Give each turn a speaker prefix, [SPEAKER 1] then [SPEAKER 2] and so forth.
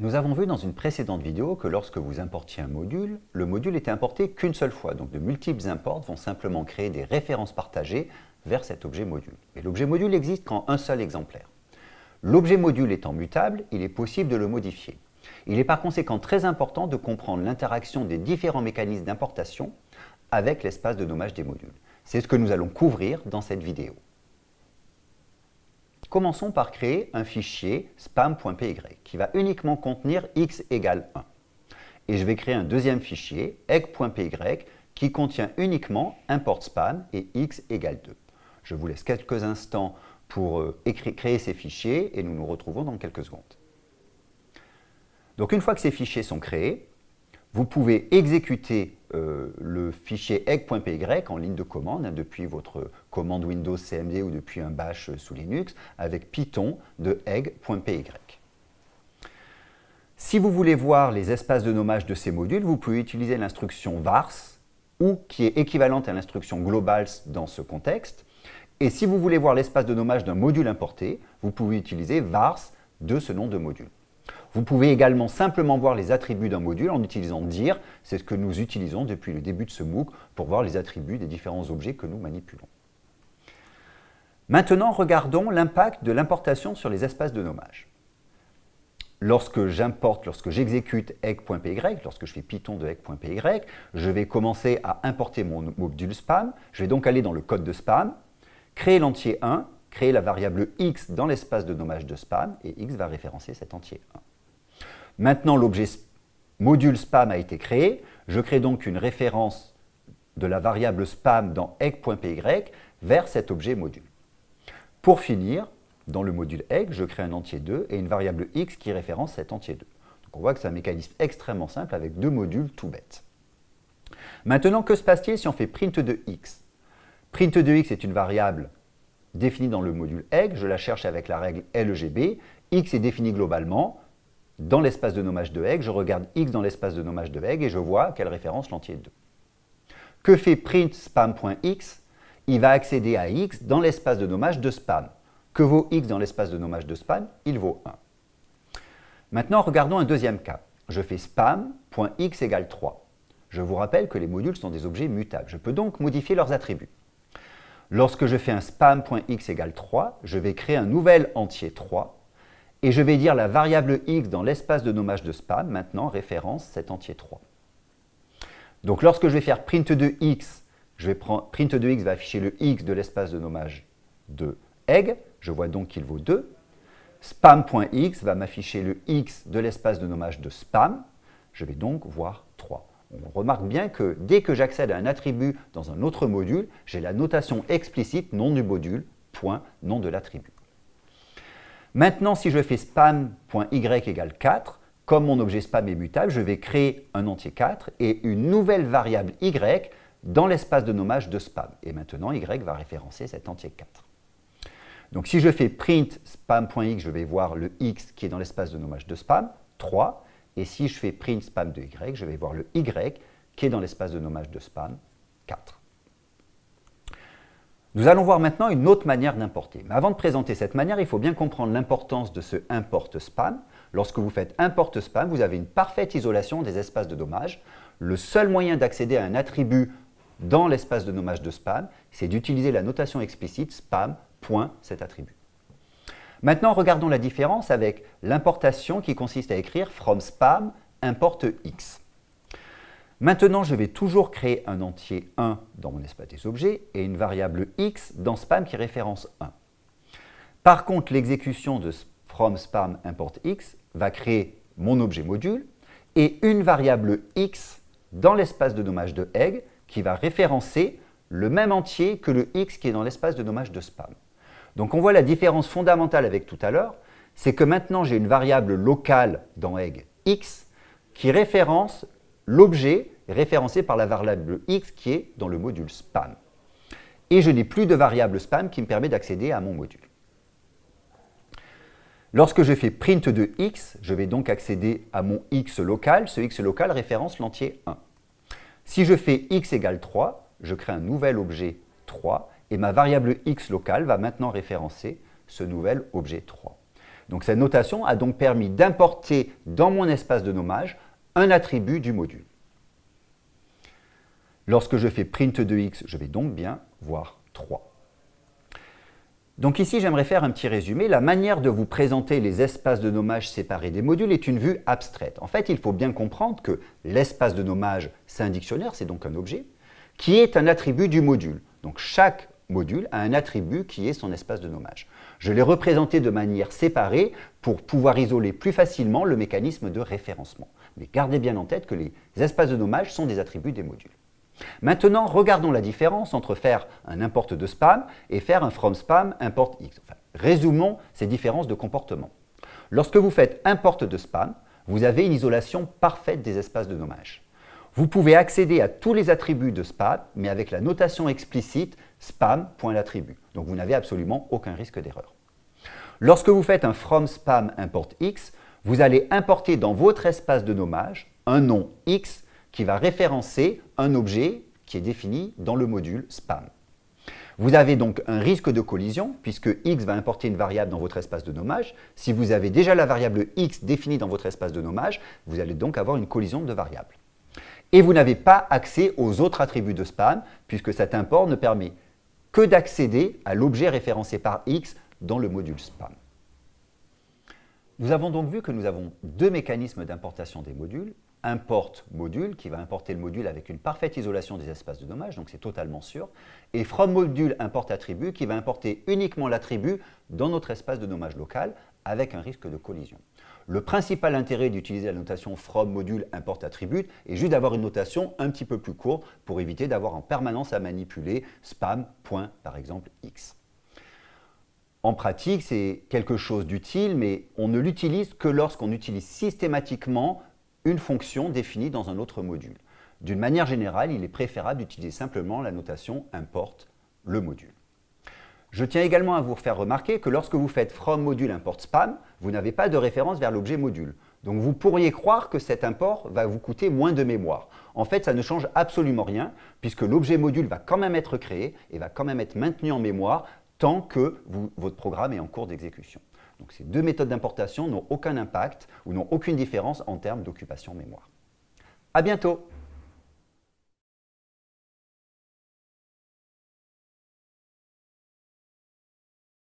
[SPEAKER 1] Nous avons vu dans une précédente vidéo que lorsque vous importiez un module, le module était importé qu'une seule fois. Donc de multiples imports vont simplement créer des références partagées vers cet objet module. Et l'objet module existe qu'en un seul exemplaire. L'objet module étant mutable, il est possible de le modifier. Il est par conséquent très important de comprendre l'interaction des différents mécanismes d'importation avec l'espace de nommage des modules. C'est ce que nous allons couvrir dans cette vidéo. Commençons par créer un fichier spam.py qui va uniquement contenir x égale 1. Et je vais créer un deuxième fichier, egg.py, qui contient uniquement import spam et x égale 2. Je vous laisse quelques instants pour euh, créer ces fichiers et nous nous retrouvons dans quelques secondes. Donc une fois que ces fichiers sont créés, vous pouvez exécuter euh, le fichier egg.py en ligne de commande hein, depuis votre commande Windows CMD ou depuis un bash sous Linux avec Python de egg.py. Si vous voulez voir les espaces de nommage de ces modules, vous pouvez utiliser l'instruction vars ou qui est équivalente à l'instruction globals dans ce contexte. Et si vous voulez voir l'espace de nommage d'un module importé, vous pouvez utiliser vars de ce nom de module. Vous pouvez également simplement voir les attributs d'un module en utilisant dir. C'est ce que nous utilisons depuis le début de ce MOOC pour voir les attributs des différents objets que nous manipulons. Maintenant, regardons l'impact de l'importation sur les espaces de nommage. Lorsque j'importe, lorsque j'exécute egg.py, lorsque je fais Python de egg.py, je vais commencer à importer mon module spam. Je vais donc aller dans le code de spam, créer l'entier 1, créer la variable x dans l'espace de nommage de spam, et x va référencer cet entier 1. Maintenant, l'objet module spam a été créé. Je crée donc une référence de la variable spam dans egg.py vers cet objet module. Pour finir, dans le module egg, je crée un entier 2 et une variable x qui référence cet entier 2. Donc on voit que c'est un mécanisme extrêmement simple avec deux modules tout bêtes. Maintenant, que se passe-t-il si on fait print de x? Print de x est une variable définie dans le module egg, je la cherche avec la règle LGB, x est défini globalement, dans l'espace de nommage de egg, je regarde x dans l'espace de nommage de egg et je vois quelle référence l'entier 2. Que fait print spam.x Il va accéder à x dans l'espace de nommage de spam. Que vaut x dans l'espace de nommage de spam? Il vaut 1. Maintenant, regardons un deuxième cas. Je fais spam.x égale 3. Je vous rappelle que les modules sont des objets mutables. Je peux donc modifier leurs attributs. Lorsque je fais un spam.x égale 3, je vais créer un nouvel entier 3 et je vais dire la variable x dans l'espace de nommage de spam, maintenant référence cet entier 3. Donc lorsque je vais faire print de x, je vais print de x va afficher le x de l'espace de nommage de egg, je vois donc qu'il vaut 2. Spam.x va m'afficher le x de l'espace de nommage de spam, je vais donc voir 3. On remarque bien que dès que j'accède à un attribut dans un autre module, j'ai la notation explicite nom du module, point, nom de l'attribut. Maintenant, si je fais spam.y égale 4, comme mon objet spam est mutable, je vais créer un entier 4 et une nouvelle variable y dans l'espace de nommage de spam. Et maintenant, y va référencer cet entier 4. Donc si je fais print spam.x, je vais voir le x qui est dans l'espace de nommage de spam, 3. Et si je fais print spam de y, je vais voir le y qui est dans l'espace de nommage de spam, 4. Nous allons voir maintenant une autre manière d'importer. Mais avant de présenter cette manière, il faut bien comprendre l'importance de ce import spam. Lorsque vous faites import spam, vous avez une parfaite isolation des espaces de nommage. Le seul moyen d'accéder à un attribut dans l'espace de nommage de spam, c'est d'utiliser la notation explicite spam, point, cet attribut. Maintenant, regardons la différence avec l'importation qui consiste à écrire from spam import x. Maintenant, je vais toujours créer un entier 1 dans mon espace des objets et une variable x dans spam qui référence 1. Par contre, l'exécution de from spam import x va créer mon objet module et une variable x dans l'espace de nommage de egg qui va référencer le même entier que le x qui est dans l'espace de nommage de spam. Donc on voit la différence fondamentale avec tout à l'heure, c'est que maintenant j'ai une variable locale dans egg x qui référence l'objet référencé par la variable x qui est dans le module spam. Et je n'ai plus de variable spam qui me permet d'accéder à mon module. Lorsque je fais print de x, je vais donc accéder à mon x local. Ce x local référence l'entier 1. Si je fais x égale 3, je crée un nouvel objet 3 et ma variable x locale va maintenant référencer ce nouvel objet 3. Donc cette notation a donc permis d'importer dans mon espace de nommage un attribut du module. Lorsque je fais print de x, je vais donc bien voir 3. Donc ici, j'aimerais faire un petit résumé. La manière de vous présenter les espaces de nommage séparés des modules est une vue abstraite. En fait, il faut bien comprendre que l'espace de nommage, c'est un dictionnaire, c'est donc un objet, qui est un attribut du module. Donc chaque module a un attribut qui est son espace de nommage. Je l'ai représenté de manière séparée pour pouvoir isoler plus facilement le mécanisme de référencement. Mais gardez bien en tête que les espaces de nommage sont des attributs des modules. Maintenant, regardons la différence entre faire un import de spam et faire un from spam import x. résumons ces différences de comportement. Lorsque vous faites import de spam, vous avez une isolation parfaite des espaces de nommage. Vous pouvez accéder à tous les attributs de spam, mais avec la notation explicite spam.l'attribut. Donc vous n'avez absolument aucun risque d'erreur. Lorsque vous faites un from spam import x, vous allez importer dans votre espace de nommage un nom x qui va référencer un objet qui est défini dans le module spam. Vous avez donc un risque de collision puisque x va importer une variable dans votre espace de nommage. Si vous avez déjà la variable x définie dans votre espace de nommage, vous allez donc avoir une collision de variables. Et vous n'avez pas accès aux autres attributs de spam puisque cet import ne permet que d'accéder à l'objet référencé par x dans le module spam. Nous avons donc vu que nous avons deux mécanismes d'importation des modules, import module, qui va importer le module avec une parfaite isolation des espaces de nommage, donc c'est totalement sûr, et from module import attribut, qui va importer uniquement l'attribut dans notre espace de nommage local, avec un risque de collision. Le principal intérêt d'utiliser la notation from module import attribut est juste d'avoir une notation un petit peu plus courte pour éviter d'avoir en permanence à manipuler spam, par exemple, x. En pratique, c'est quelque chose d'utile, mais on ne l'utilise que lorsqu'on utilise systématiquement une fonction définie dans un autre module. D'une manière générale, il est préférable d'utiliser simplement la notation importe le module. Je tiens également à vous faire remarquer que lorsque vous faites from module import spam, vous n'avez pas de référence vers l'objet module. Donc vous pourriez croire que cet import va vous coûter moins de mémoire. En fait, ça ne change absolument rien puisque l'objet module va quand même être créé et va quand même être maintenu en mémoire tant que votre programme est en cours d'exécution. Donc ces deux méthodes d'importation n'ont aucun impact ou n'ont aucune différence en termes d'occupation mémoire. À bientôt